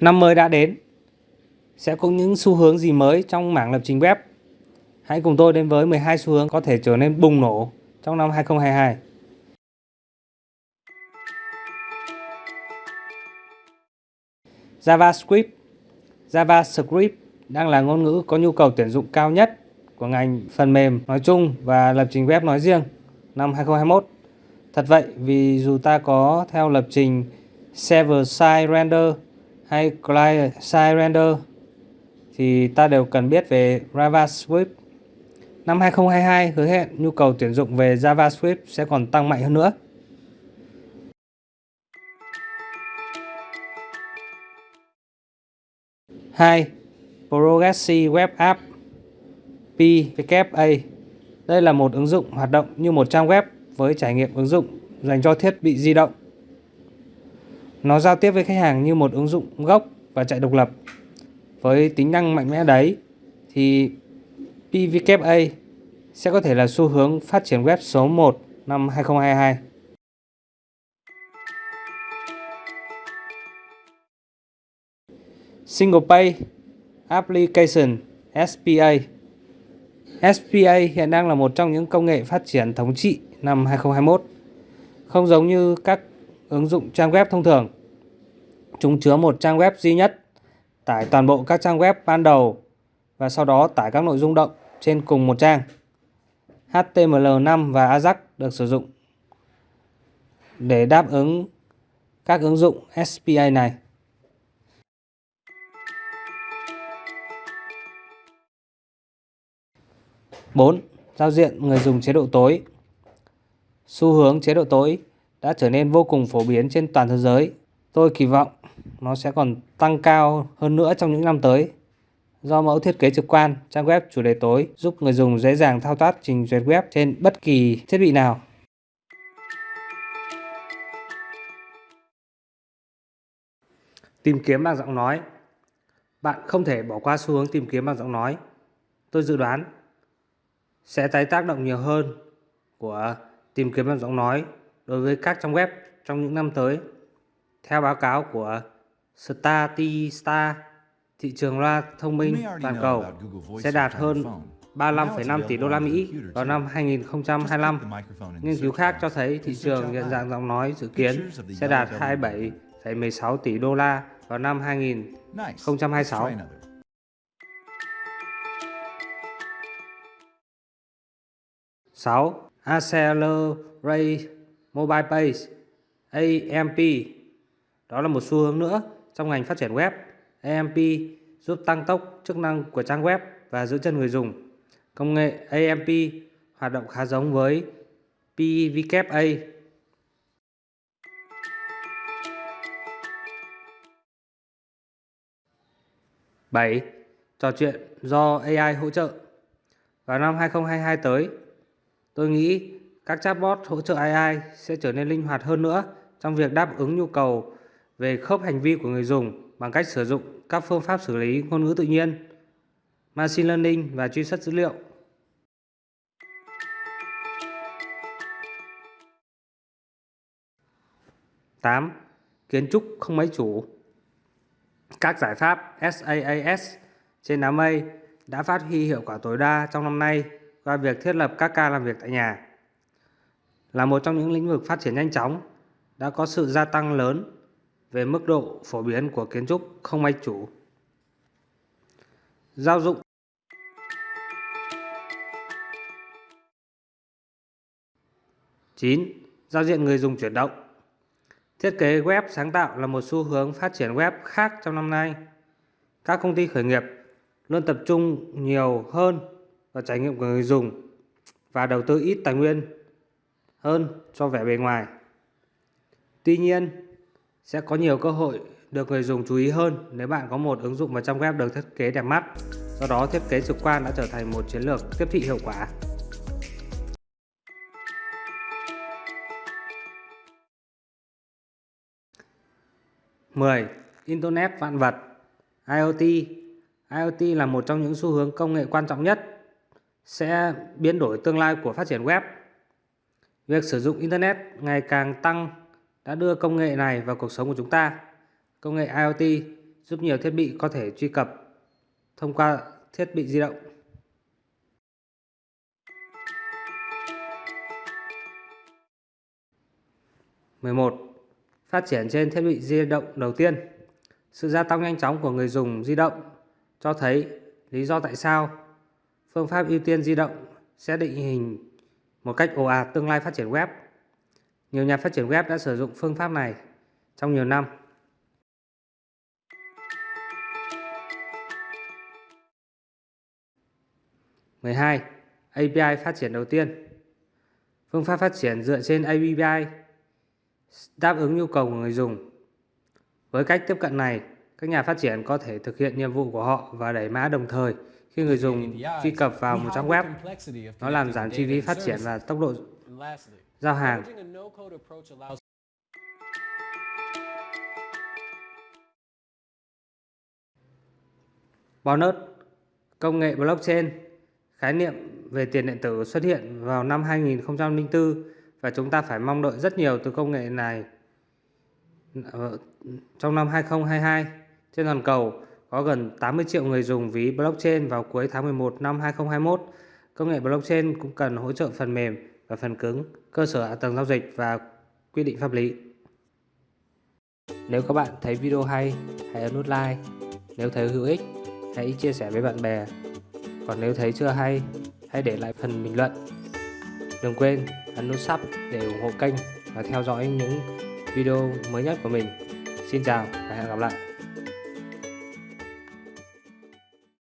Năm mới đã đến, sẽ có những xu hướng gì mới trong mảng lập trình web? Hãy cùng tôi đến với 12 xu hướng có thể trở nên bùng nổ trong năm 2022. JavaScript JavaScript đang là ngôn ngữ có nhu cầu tuyển dụng cao nhất của ngành phần mềm nói chung và lập trình web nói riêng năm 2021. Thật vậy vì dù ta có theo lập trình server-side render hay client-side render thì ta đều cần biết về JavaScript. Năm 2022 hứa hẹn nhu cầu tuyển dụng về JavaScript sẽ còn tăng mạnh hơn nữa. hai, Progressive Web App PWA Đây là một ứng dụng hoạt động như một trang web với trải nghiệm ứng dụng dành cho thiết bị di động. Nó giao tiếp với khách hàng như một ứng dụng gốc và chạy độc lập. Với tính năng mạnh mẽ đấy, thì PWA sẽ có thể là xu hướng phát triển web số 1 năm 2022. Single Pay Application SPA SPA hiện đang là một trong những công nghệ phát triển thống trị năm 2021. Không giống như các ứng dụng trang web thông thường. Chúng chứa một trang web duy nhất, tải toàn bộ các trang web ban đầu và sau đó tải các nội dung động trên cùng một trang. HTML5 và Ajax được sử dụng để đáp ứng các ứng dụng SPA này. 4. Giao diện người dùng chế độ tối Xu hướng chế độ tối đã trở nên vô cùng phổ biến trên toàn thế giới. Tôi kỳ vọng nó sẽ còn tăng cao hơn nữa trong những năm tới. Do mẫu thiết kế trực quan, trang web chủ đề tối giúp người dùng dễ dàng thao tác trình duyệt web trên bất kỳ thiết bị nào. Tìm kiếm bằng giọng nói Bạn không thể bỏ qua xu hướng tìm kiếm bằng giọng nói. Tôi dự đoán sẽ tái tác động nhiều hơn của tìm kiếm bằng giọng nói đối với các trang web trong những năm tới. Theo báo cáo của Statista, thị trường loa thông minh toàn cầu sẽ đạt hơn 35,5 tỷ đô la Mỹ vào năm 2025. Nghiên cứu khác cho thấy thị trường nhận dạng giọng nói dự kiến sẽ đạt 27,16 tỷ đô la vào năm 2026. 6. Accelerate Mobile Page AMP đó là một xu hướng nữa trong ngành phát triển web. AMP giúp tăng tốc chức năng của trang web và giữ chân người dùng. Công nghệ AMP hoạt động khá giống với PWA. Bảy, trò chuyện do AI hỗ trợ. Vào năm 2022 tới, Tôi nghĩ các chatbot hỗ trợ AI sẽ trở nên linh hoạt hơn nữa trong việc đáp ứng nhu cầu về khớp hành vi của người dùng bằng cách sử dụng các phương pháp xử lý ngôn ngữ tự nhiên, machine learning và truy xuất dữ liệu. tám Kiến trúc không máy chủ Các giải pháp SaaS trên đám mây đã phát huy hiệu quả tối đa trong năm nay qua việc thiết lập các ca làm việc tại nhà là một trong những lĩnh vực phát triển nhanh chóng đã có sự gia tăng lớn về mức độ phổ biến của kiến trúc không máy chủ. Giao dụng chín Giao diện người dùng chuyển động Thiết kế web sáng tạo là một xu hướng phát triển web khác trong năm nay. Các công ty khởi nghiệp luôn tập trung nhiều hơn vào trải nghiệm của người dùng và đầu tư ít tài nguyên hơn cho vẻ bề ngoài. Tuy nhiên, sẽ có nhiều cơ hội được người dùng chú ý hơn nếu bạn có một ứng dụng và trang web được thiết kế đẹp mắt. Do đó, thiết kế trực quan đã trở thành một chiến lược tiếp thị hiệu quả. Mười, Internet vạn vật IoT IoT là một trong những xu hướng công nghệ quan trọng nhất sẽ biến đổi tương lai của phát triển web. Việc sử dụng Internet ngày càng tăng đã đưa công nghệ này vào cuộc sống của chúng ta. Công nghệ IoT giúp nhiều thiết bị có thể truy cập thông qua thiết bị di động. mười một Phát triển trên thiết bị di động đầu tiên Sự gia tăng nhanh chóng của người dùng di động cho thấy lý do tại sao phương pháp ưu tiên di động sẽ định hình một cách ồ ạt tương lai phát triển web. Nhiều nhà phát triển web đã sử dụng phương pháp này trong nhiều năm. mười hai API phát triển đầu tiên Phương pháp phát triển dựa trên API đáp ứng nhu cầu của người dùng. Với cách tiếp cận này, các nhà phát triển có thể thực hiện nhiệm vụ của họ và đẩy mã đồng thời khi người dùng truy cập vào một trang web. Nó làm giảm chi phí phát triển và tốc độ giao hàng. Bonus Công nghệ blockchain Khái niệm về tiền điện tử xuất hiện vào năm 2004 và chúng ta phải mong đợi rất nhiều từ công nghệ này trong năm 2022. Trên toàn cầu có gần 80 triệu người dùng ví blockchain vào cuối tháng 11 năm 2021. Công nghệ blockchain cũng cần hỗ trợ phần mềm và phần cứng, cơ sở hạ tầng giao dịch và quy định pháp lý. Nếu các bạn thấy video hay, hãy ấn nút like. Nếu thấy hữu ích, hãy chia sẻ với bạn bè. Còn nếu thấy chưa hay, hãy để lại phần bình luận. Đừng quên ấn nút sub để ủng hộ kênh và theo dõi những video mới nhất của mình. Xin chào và hẹn gặp lại.